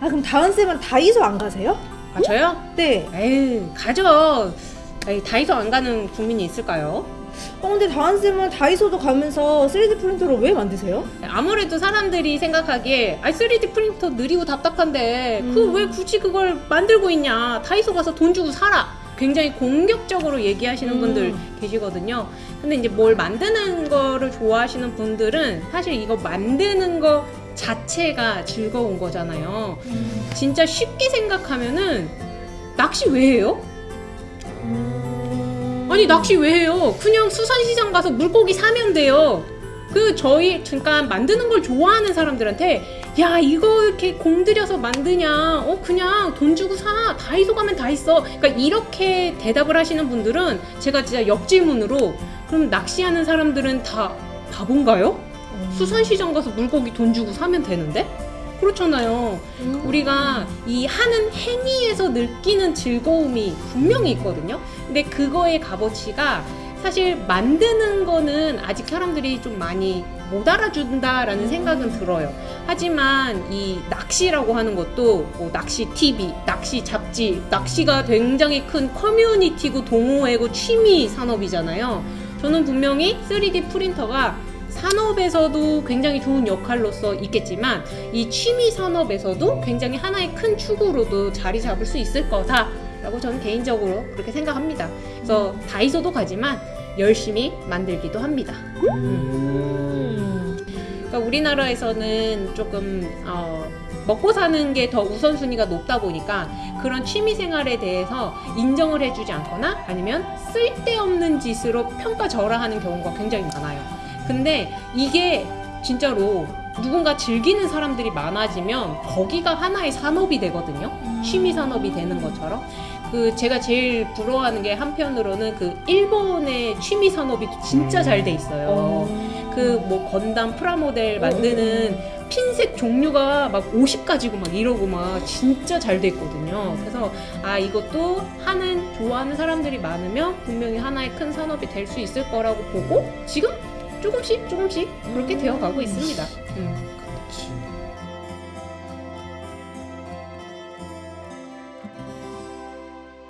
아 그럼 다은 쌤은 다이소 안 가세요? 아 저요? 네. 에이 가죠. 에이, 다이소 안 가는 국민이 있을까요? 어 근데 다은 쌤은 다이소도 가면서 3D 프린터로 왜 만드세요? 아무래도 사람들이 생각하기에 아 3D 프린터 느리고 답답한데 그 음. 왜 굳이 그걸 만들고 있냐 다이소 가서 돈 주고 사라 굉장히 공격적으로 얘기하시는 음. 분들 계시거든요 근데 이제 뭘 만드는 거를 좋아하시는 분들은 사실 이거 만드는 거 자체가 즐거운 거잖아요 진짜 쉽게 생각하면은 낚시 왜 해요? 아니 낚시 왜 해요? 그냥 수산시장 가서 물고기 사면 돼요. 그 저희 그러니까 만드는 걸 좋아하는 사람들한테 야 이거 이렇게 공들여서 만드냐? 어 그냥 돈 주고 사 다이소 가면 다 있어. 그러니까 이렇게 대답을 하시는 분들은 제가 진짜 역질문으로 그럼 낚시하는 사람들은 다 바본가요? 수산시장 가서 물고기 돈 주고 사면 되는데? 그렇잖아요. 음. 우리가 이 하는 행위에서 느끼는 즐거움이 분명히 있거든요. 근데 그거의 값어치가 사실 만드는 거는 아직 사람들이 좀 많이 못 알아준다라는 생각은 들어요. 하지만 이 낚시라고 하는 것도 뭐 낚시 TV, 낚시 잡지, 낚시가 굉장히 큰 커뮤니티고 동호회고 취미 산업이잖아요. 저는 분명히 3D 프린터가 산업에서도 굉장히 좋은 역할로서 있겠지만 이 취미 산업에서도 굉장히 하나의 큰 축으로도 자리 잡을 수 있을 거다 라고 저는 개인적으로 그렇게 생각합니다. 그래서 다이소도 가지만 열심히 만들기도 합니다. 음. 그러니까 우리나라에서는 조금 어, 먹고 사는 게 더 우선순위가 높다 보니까 그런 취미 생활에 대해서 인정을 해주지 않거나 아니면 쓸데없는 짓으로 평가절하하는 경우가 굉장히 많아요. 근데 이게 진짜로 누군가 즐기는 사람들이 많아지면 거기가 하나의 산업이 되거든요. 취미 산업이 되는 것처럼. 그 제가 제일 부러워하는 게 한편으로는 그 일본의 취미 산업이 진짜 잘 돼 있어요. 그뭐 건담 프라모델 만드는 핀색 종류가 막 50가지고 막 이러고 막 진짜 잘 돼 있거든요. 그래서 아 이것도 하는 좋아하는 사람들이 많으면 분명히 하나의 큰 산업이 될 수 있을 거라고 보고 지금 조금씩 조금씩 그렇게 되어 가고 있습니다. 음.